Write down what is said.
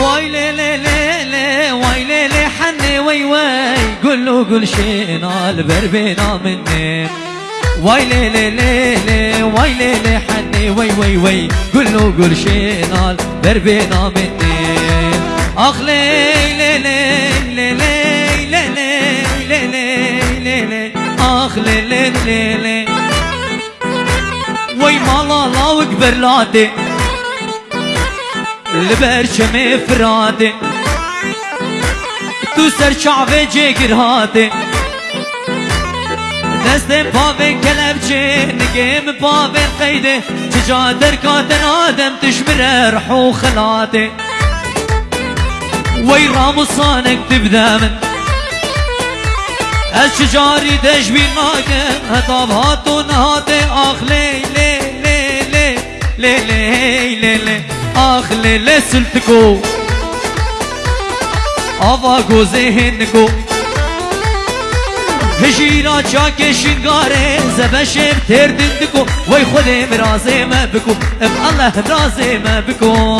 واي لي لي لي لي واي لي لي حني وي وي قول له قول شينا البربينا مني واي لي لي لي لي واي لي لي حني وي وي وي قول له قول شينا البربينا مني اخ لي لي لي لي لي لي لي لي لي لي اخ لي لي لي لي وي مالا لا وكبر لادي البرشمي فرادي تو سر شعبه جگر هاته دستم پاوین کلبچه نگیم پاوین قیده. چجا درکاتن آدم تشمر رحو خلاته وی راموسانك تبدا من الشجاري دجبي ناقم هطاب هاتو نهاتي آخ لي لي لي لي لي لي لي لي اخ لي لي سلتكو آوا گوزه هنگو هجیرا چاک شنگاره زبشم دکو وی خودم رازه ما بکو۔ ام الله رازه ما بکو۔